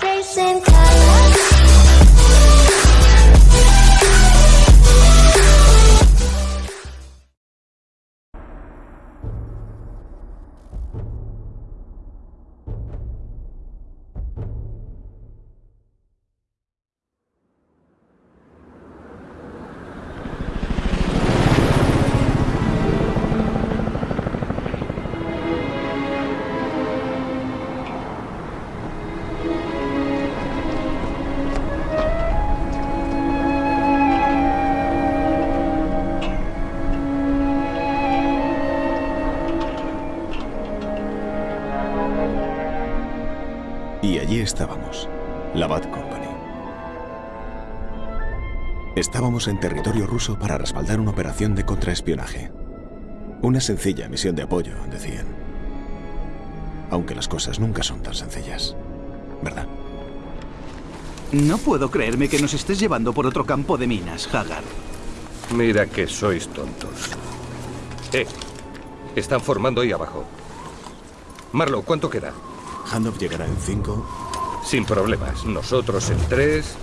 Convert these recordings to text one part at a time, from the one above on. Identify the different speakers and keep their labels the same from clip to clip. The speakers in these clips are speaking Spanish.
Speaker 1: Chasing colors.
Speaker 2: La Bad Company. Estábamos en territorio ruso para respaldar una operación de contraespionaje. Una sencilla misión de apoyo, decían. Aunque las cosas nunca son tan sencillas, ¿verdad?
Speaker 3: No puedo creerme que nos estés llevando por otro campo de minas, Hagar.
Speaker 4: Mira que sois tontos. Eh, están formando ahí abajo. Marlow, ¿cuánto queda?
Speaker 2: Handoff llegará en cinco.
Speaker 4: Sin problemas. Nosotros en tres.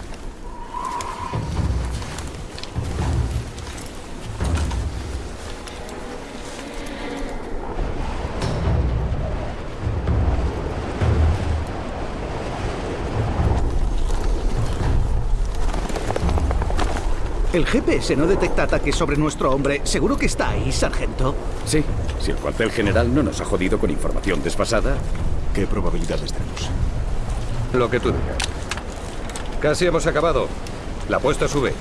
Speaker 3: El GPS no detecta ataques sobre nuestro hombre. ¿Seguro que está ahí, sargento?
Speaker 5: Sí, si el cuartel general no nos ha jodido con información desfasada,
Speaker 2: ¿Qué probabilidades tenemos?
Speaker 4: Lo que tú digas. Casi hemos acabado. La apuesta sube.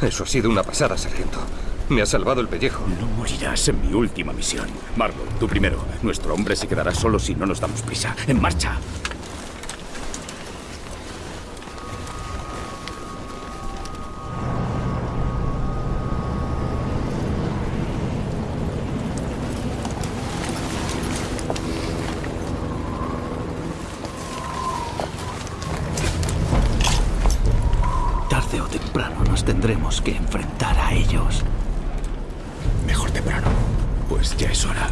Speaker 4: Eso ha sido una pasada, sargento. Me ha salvado el pellejo.
Speaker 5: no morirás en mi última misión. Marlow, tú primero. Nuestro hombre se quedará solo si no nos damos prisa. ¡En marcha!
Speaker 3: Nos tendremos que enfrentar a ellos.
Speaker 2: Mejor temprano.
Speaker 5: Pues ya es hora.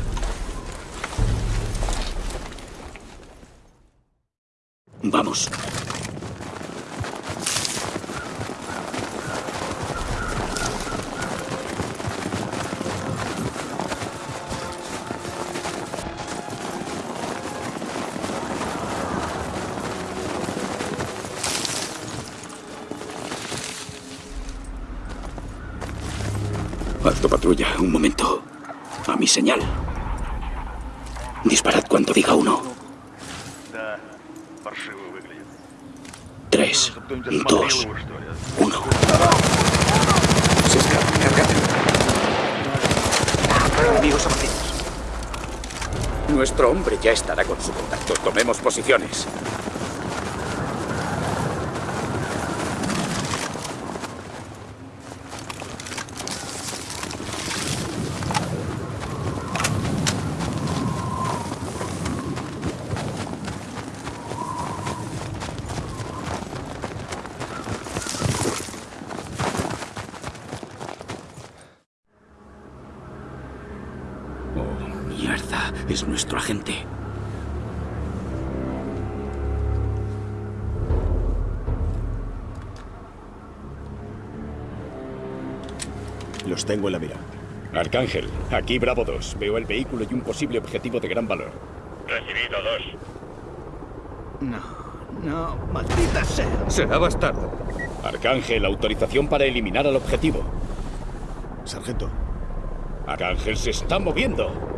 Speaker 5: Vamos. patrulla. Un momento. A mi señal. Disparad cuando diga uno. Tres, dos, uno. Se escapa.
Speaker 3: Enemigos abatidos.
Speaker 5: Nuestro hombre ya estará con su contacto. Tomemos posiciones. Es nuestro agente.
Speaker 2: Los tengo en la mira.
Speaker 5: Arcángel, aquí Bravo 2. Veo el vehículo y un posible objetivo de gran valor.
Speaker 6: Recibido dos.
Speaker 3: No, no, maldita sea.
Speaker 4: Será bastardo.
Speaker 5: Arcángel, autorización para eliminar al objetivo.
Speaker 2: Sargento,
Speaker 5: Arcángel se está moviendo.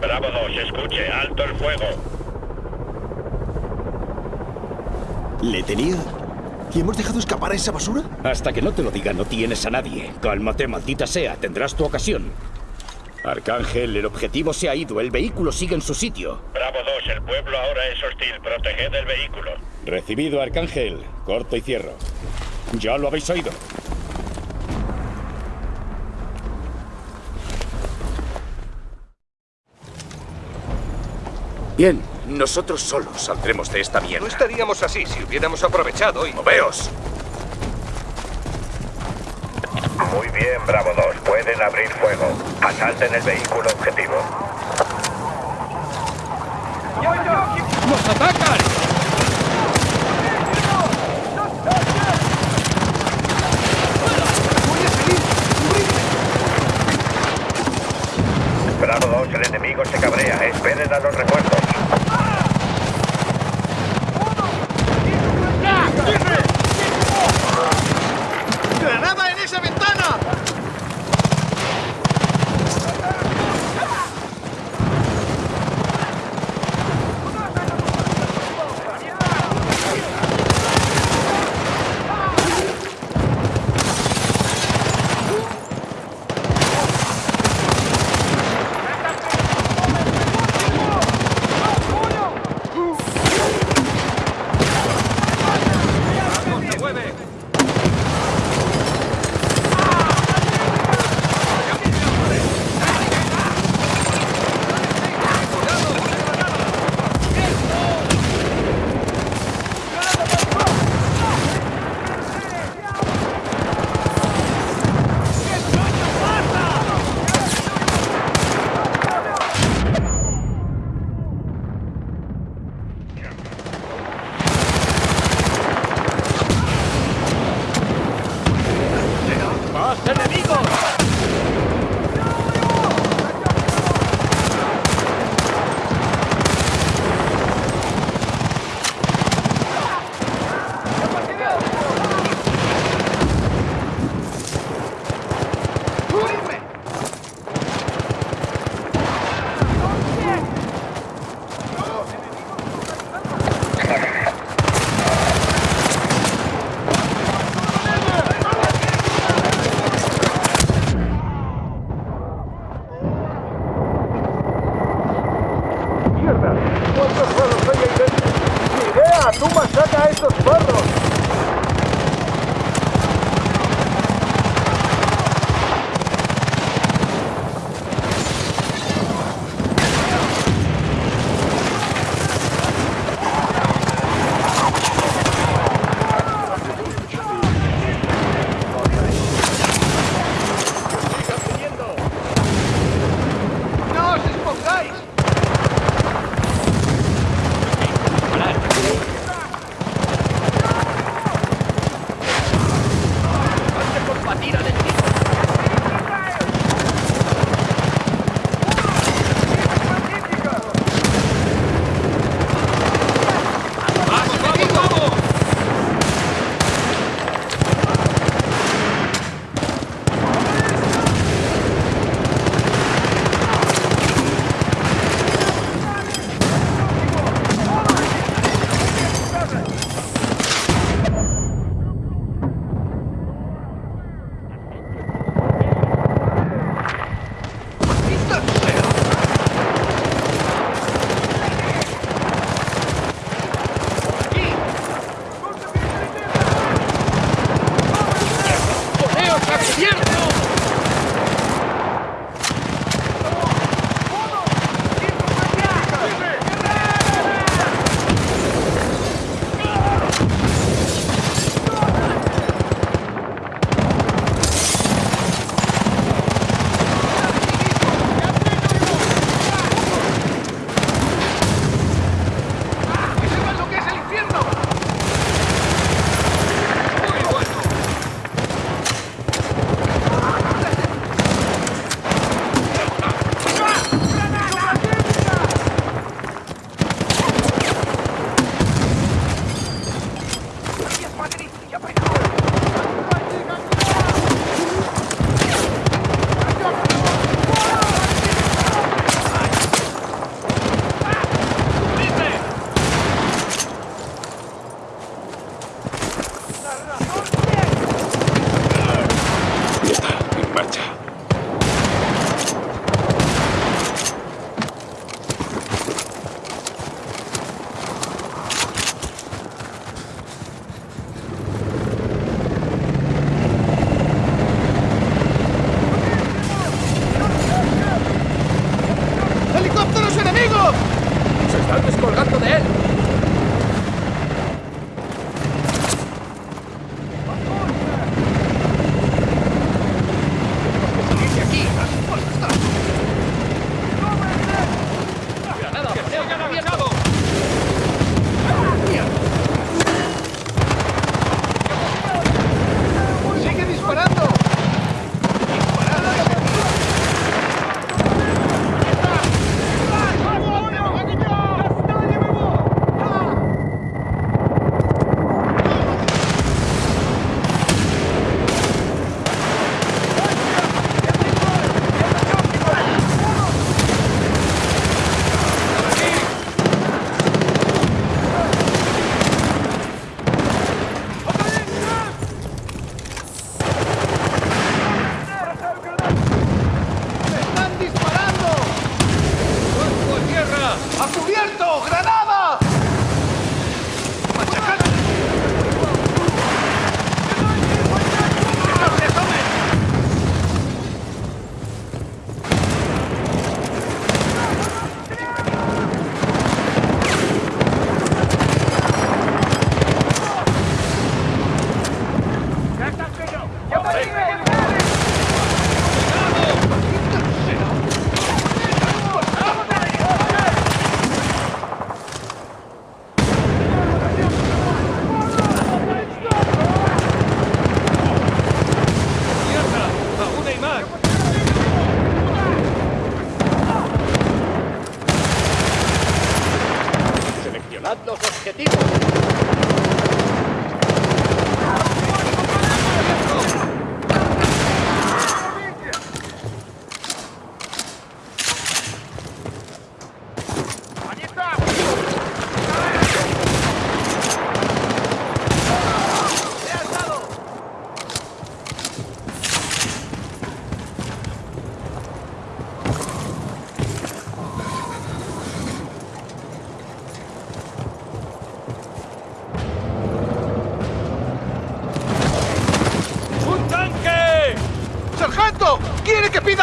Speaker 6: Bravo 2, escuche, alto el fuego.
Speaker 2: ¿le tenía? ¿Y hemos dejado escapar a esa basura?
Speaker 5: Hasta que no te lo diga, no tienes a nadie. Cálmate, maldita sea. Tendrás tu ocasión. Arcángel, el objetivo se ha ido. El vehículo sigue en su sitio.
Speaker 6: Bravo 2, el pueblo ahora es hostil. Proteged el vehículo.
Speaker 5: Recibido, Arcángel. Corto y cierro. Ya lo habéis oído. Bien, nosotros solos saldremos de esta
Speaker 4: No
Speaker 5: mierda.
Speaker 4: estaríamos así si hubiéramos aprovechado y...
Speaker 5: ¡Moveos!
Speaker 6: Muy bien, Bravo 2. Pueden abrir fuego. Asalten el vehículo objetivo.
Speaker 5: ¡Nos atacan!
Speaker 6: Bravo 2, el enemigo se cabrea. Esperen a los refuerzos.
Speaker 3: ¡No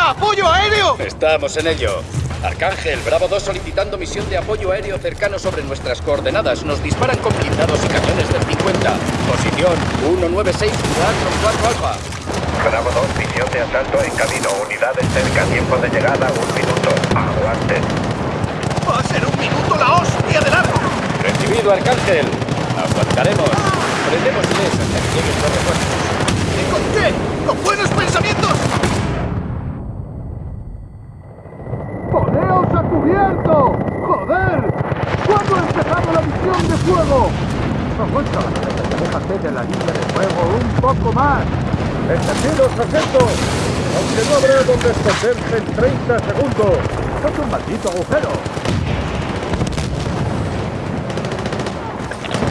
Speaker 3: ¡Necesita apoyo aéreo!
Speaker 5: Estamos en ello. Arcángel, Bravo 2 solicitando misión de apoyo aéreo cercano sobre nuestras coordenadas. Nos disparan con blindados y cañones del 50. Posición 1964 Alfa.
Speaker 6: Bravo 2, misión de asalto en camino. Unidades cerca. Tiempo de llegada, un minuto. Aguanten.
Speaker 3: ¡Va a ser un minuto la hostia de largo!
Speaker 5: Recibido, Arcángel. Aguantaremos. Prendémosles hasta que lleguen los refuerzos.
Speaker 3: ¿Y con qué? ¡Con buenos pensamientos! ¡Poneos a cubierto! ¡Joder! ¿Cuándo ha empezado la misión de fuego? Aguanta, déjate de la línea de fuego un poco más.
Speaker 7: ¡Entendido, sargento! Aunque no habrá donde esconderse en 30 segundos.
Speaker 3: ¡Es un maldito agujero!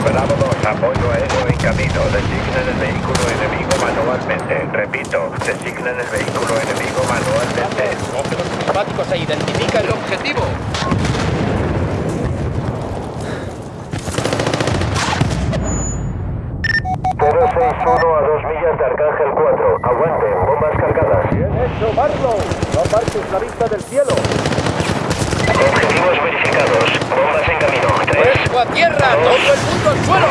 Speaker 6: Bravo 2, apoyo aéreo en camino. Designen el vehículo enemigo manualmente. Repito, designen el vehículo enemigo manualmente.
Speaker 5: Los prismáticos e identifica el objetivo.
Speaker 6: A 2 millas de Arcángel 4. Aguanten, bombas cargadas.
Speaker 7: ¡Bien hecho, Marlow! ¡No apartes la vista del cielo!
Speaker 6: Objetivos verificados. Bombas en camino. 3.
Speaker 5: ¡Cuerpo a tierra! ¡Todo el mundo al suelo!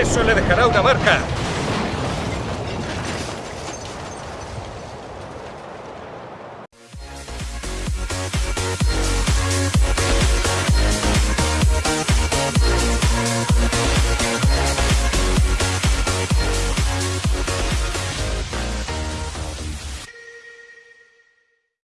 Speaker 4: Eso le dejará una marca.